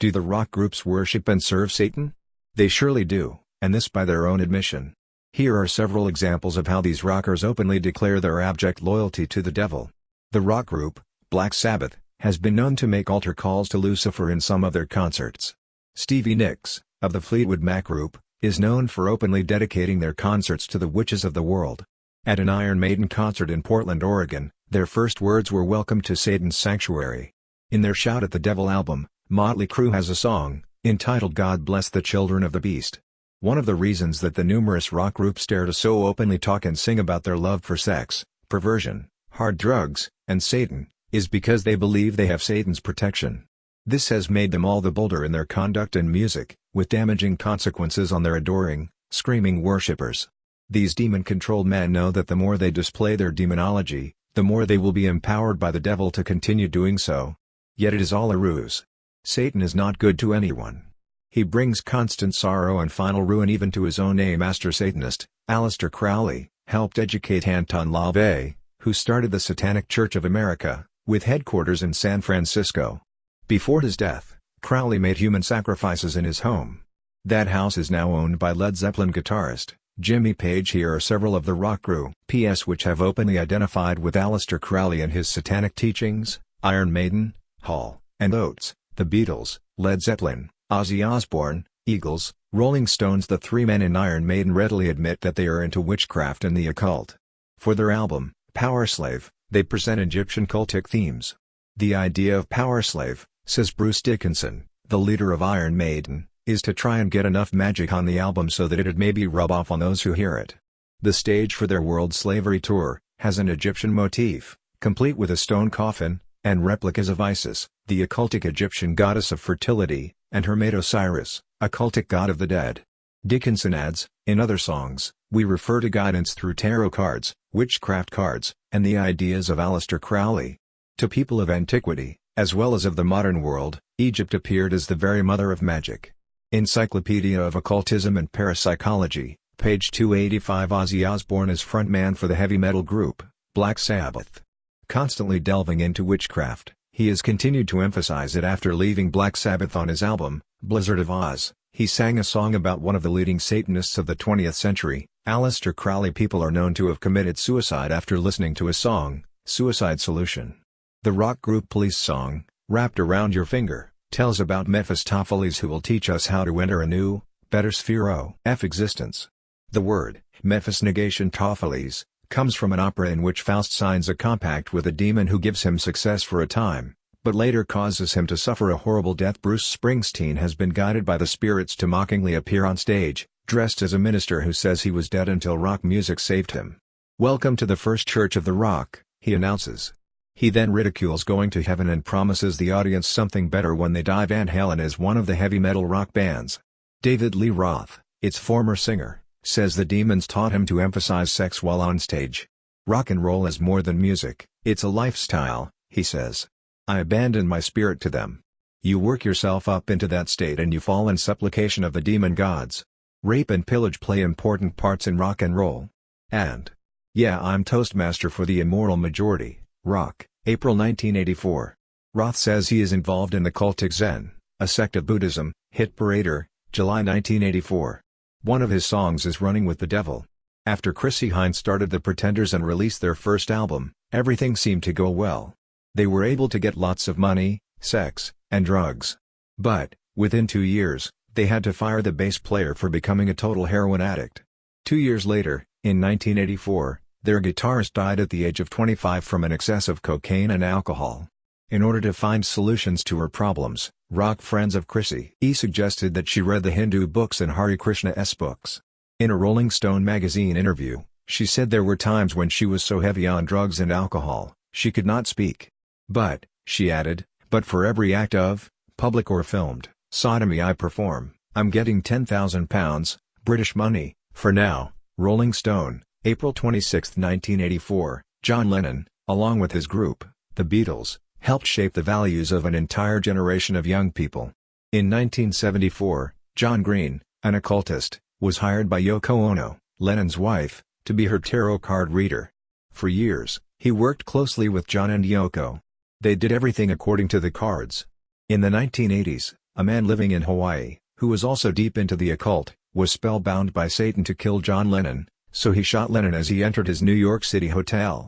Do the rock groups worship and serve Satan? They surely do, and this by their own admission. Here are several examples of how these rockers openly declare their abject loyalty to the devil. The rock group, Black Sabbath, has been known to make altar calls to Lucifer in some of their concerts. Stevie Nicks, of the Fleetwood Mac group, is known for openly dedicating their concerts to the witches of the world. At an Iron Maiden concert in Portland, Oregon, their first words were Welcome to Satan's Sanctuary. In their Shout at the Devil album, Motley Crue has a song, entitled God Bless the Children of the Beast. One of the reasons that the numerous rock groups dare to so openly talk and sing about their love for sex, perversion, hard drugs, and Satan, is because they believe they have Satan's protection. This has made them all the bolder in their conduct and music, with damaging consequences on their adoring, screaming worshippers. These demon-controlled men know that the more they display their demonology, the more they will be empowered by the devil to continue doing so. Yet it is all a ruse. Satan is not good to anyone. He brings constant sorrow and final ruin even to his own A-master Satanist, Aleister Crowley, helped educate Anton LaVey, who started the Satanic Church of America, with headquarters in San Francisco. Before his death, Crowley made human sacrifices in his home. That house is now owned by Led Zeppelin guitarist, Jimmy Page Here are several of the rock crew PS which have openly identified with Aleister Crowley and his satanic teachings, Iron Maiden, Hall, and Oates, The Beatles, Led Zeppelin, Ozzy Osbourne, Eagles, Rolling Stones The three men in Iron Maiden readily admit that they are into witchcraft and the occult. For their album, Powerslave, they present Egyptian cultic themes. The idea of Powerslave, says Bruce Dickinson, the leader of Iron Maiden, is to try and get enough magic on the album so that it'd maybe rub off on those who hear it. The stage for their World Slavery Tour, has an Egyptian motif, complete with a stone coffin, and replicas of Isis, the occultic Egyptian goddess of fertility, and her Hermet Osiris, a cultic god of the dead. Dickinson adds, in other songs, we refer to guidance through tarot cards, witchcraft cards, and the ideas of Aleister Crowley. To people of antiquity, as well as of the modern world, Egypt appeared as the very mother of magic. Encyclopedia of Occultism and Parapsychology, page 285 Ozzy Osbourne is frontman for the heavy metal group, Black Sabbath. Constantly delving into witchcraft, he has continued to emphasize it after leaving Black Sabbath on his album, Blizzard of Oz. He sang a song about one of the leading Satanists of the 20th century, Aleister Crowley. People are known to have committed suicide after listening to his song, Suicide Solution. The rock group Police song, Wrapped Around Your Finger, tells about Mephistopheles who will teach us how to enter a new, better sphere of existence. The word, Mephis negation Topheles, comes from an opera in which Faust signs a compact with a demon who gives him success for a time, but later causes him to suffer a horrible death. Bruce Springsteen has been guided by the spirits to mockingly appear on stage, dressed as a minister who says he was dead until rock music saved him. Welcome to the First Church of the Rock, he announces. He then ridicules going to heaven and promises the audience something better when they die Van Halen is one of the heavy metal rock bands. David Lee Roth, its former singer, says the demons taught him to emphasize sex while on stage. Rock and roll is more than music, it's a lifestyle, he says. I abandon my spirit to them. You work yourself up into that state and you fall in supplication of the demon gods. Rape and pillage play important parts in rock and roll. And, yeah I'm Toastmaster for the immoral majority, rock. April 1984. Roth says he is involved in the cultic Zen, a sect of Buddhism, Hit Parader, July 1984. One of his songs is Running with the Devil. After Chrissie Hynde started The Pretenders and released their first album, everything seemed to go well. They were able to get lots of money, sex, and drugs. But, within two years, they had to fire the bass player for becoming a total heroin addict. Two years later, in 1984, their guitarist died at the age of 25 from an excess of cocaine and alcohol. In order to find solutions to her problems, rock friends of Chrissie E suggested that she read the Hindu books and Hare Krishna's books. In a Rolling Stone magazine interview, she said there were times when she was so heavy on drugs and alcohol, she could not speak. But, she added, but for every act of, public or filmed, sodomy I perform, I'm getting 10,000 pounds, British money, for now, Rolling Stone. April 26, 1984, John Lennon, along with his group, the Beatles, helped shape the values of an entire generation of young people. In 1974, John Green, an occultist, was hired by Yoko Ono, Lennon's wife, to be her tarot card reader. For years, he worked closely with John and Yoko. They did everything according to the cards. In the 1980s, a man living in Hawaii, who was also deep into the occult, was spellbound by Satan to kill John Lennon, so he shot Lennon as he entered his New York City hotel.